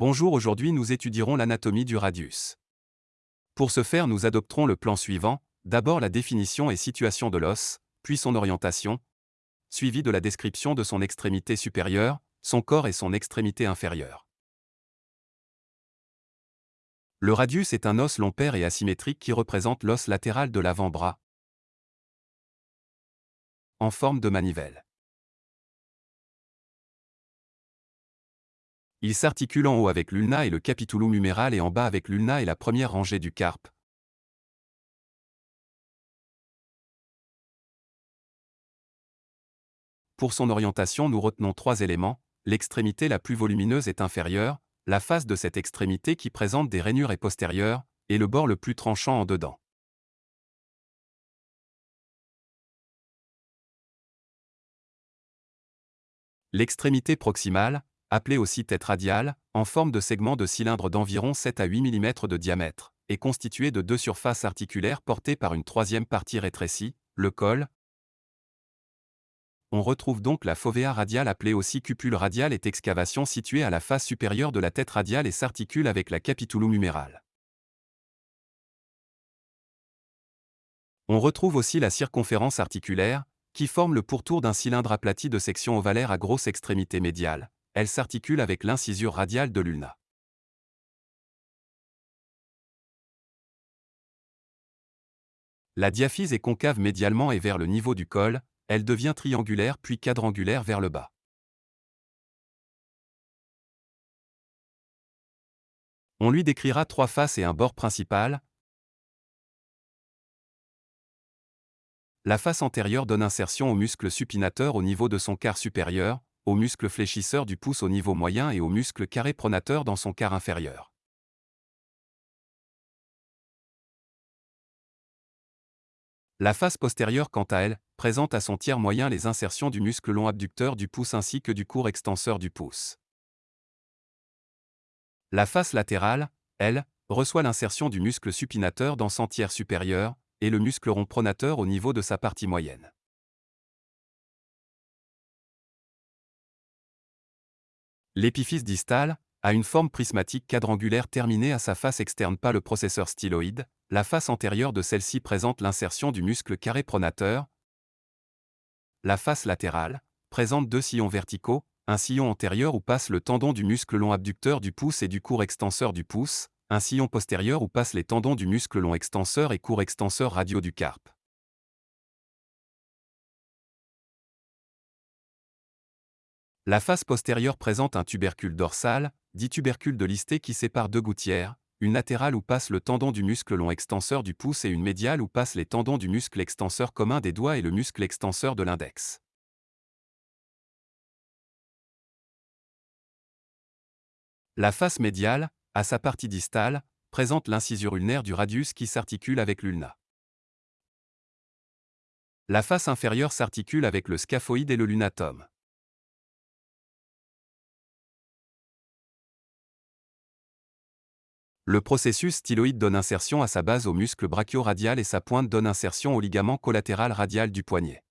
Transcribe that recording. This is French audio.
Bonjour aujourd'hui nous étudierons l'anatomie du radius. Pour ce faire nous adopterons le plan suivant, d'abord la définition et situation de l'os, puis son orientation, suivi de la description de son extrémité supérieure, son corps et son extrémité inférieure. Le radius est un os long et asymétrique qui représente l'os latéral de l'avant-bras, en forme de manivelle. Il s'articule en haut avec l'ulna et le capitulum huméral et en bas avec l'ulna et la première rangée du carpe. Pour son orientation, nous retenons trois éléments. L'extrémité la plus volumineuse est inférieure, la face de cette extrémité qui présente des rainures est postérieure, et le bord le plus tranchant en dedans. L'extrémité proximale, appelée aussi tête radiale, en forme de segment de cylindre d'environ 7 à 8 mm de diamètre, est constituée de deux surfaces articulaires portées par une troisième partie rétrécie, le col. On retrouve donc la fovea radiale appelée aussi cupule radiale est excavation située à la face supérieure de la tête radiale et s'articule avec la capitulum humérale. On retrouve aussi la circonférence articulaire, qui forme le pourtour d'un cylindre aplati de section ovalaire à grosse extrémité médiale, elle s'articule avec l'incisure radiale de l'ulna. La diaphyse est concave médialement et vers le niveau du col, elle devient triangulaire puis quadrangulaire vers le bas. On lui décrira trois faces et un bord principal. La face antérieure donne insertion au muscle supinateur au niveau de son quart supérieur, au muscle fléchisseur du pouce au niveau moyen et au muscle carré pronateur dans son quart inférieur. La face postérieure, quant à elle, présente à son tiers moyen les insertions du muscle long abducteur du pouce ainsi que du court extenseur du pouce. La face latérale, elle, reçoit l'insertion du muscle supinateur dans son tiers supérieur, et le muscle rond pronateur au niveau de sa partie moyenne. L'épiphyse distale a une forme prismatique quadrangulaire terminée à sa face externe pas le processeur styloïde, la face antérieure de celle-ci présente l'insertion du muscle carré pronateur. La face latérale présente deux sillons verticaux, un sillon antérieur où passe le tendon du muscle long abducteur du pouce et du court extenseur du pouce, un sillon postérieur où passent les tendons du muscle long extenseur et court extenseur radio du carpe. La face postérieure présente un tubercule dorsal, dit tubercule de listé qui sépare deux gouttières, une latérale où passe le tendon du muscle long extenseur du pouce et une médiale où passent les tendons du muscle extenseur commun des doigts et le muscle extenseur de l'index. La face médiale, à sa partie distale, présente l'incisure ulnaire du radius qui s'articule avec l'ulna. La face inférieure s'articule avec le scaphoïde et le lunatum. Le processus styloïde donne insertion à sa base au muscle brachio-radial et sa pointe donne insertion au ligament collatéral radial du poignet.